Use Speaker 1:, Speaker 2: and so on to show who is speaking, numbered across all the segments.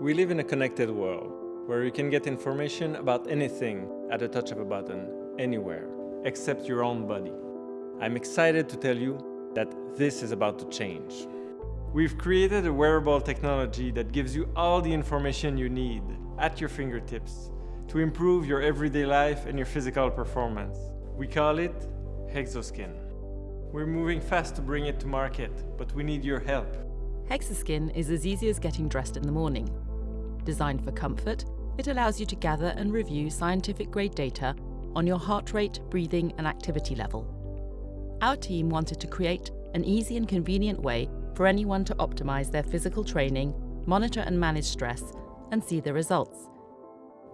Speaker 1: We live in a connected world where you can get information about anything at the touch of a button, anywhere, except your own body. I'm excited to tell you that this is about to change. We've created a wearable technology that gives you all the information you need at your fingertips to improve your everyday life and your physical performance. We call it Hexoskin. We're moving fast to bring it to market, but we need your help.
Speaker 2: Hexoskin is as easy as getting dressed in the morning. Designed for comfort, it allows you to gather and review scientific grade data on your heart rate, breathing and activity level. Our team wanted to create an easy and convenient way for anyone to optimize their physical training, monitor and manage stress, and see the results.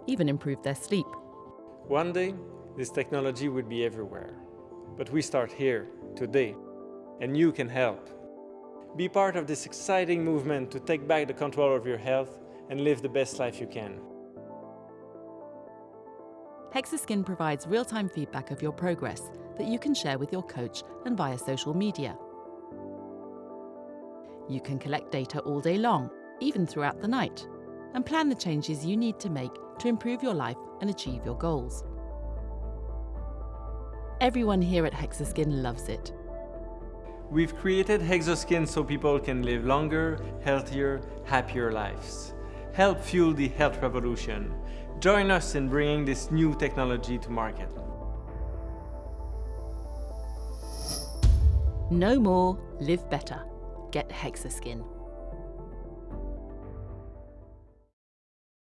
Speaker 2: Even improve their sleep.
Speaker 1: One day, this technology would be everywhere. But we start here, today, and you can help. Be part of this exciting movement to take back the control of your health and live the best life you can.
Speaker 2: Hexoskin provides real-time feedback of your progress that you can share with your coach and via social media. You can collect data all day long, even throughout the night, and plan the changes you need to make to improve your life and achieve your goals. Everyone here at Hexoskin loves it.
Speaker 1: We've created Hexoskin so people can live longer, healthier, happier lives. Help fuel the health revolution. Join us in bringing this new technology to market.
Speaker 2: Know more, live better. Get Hexoskin.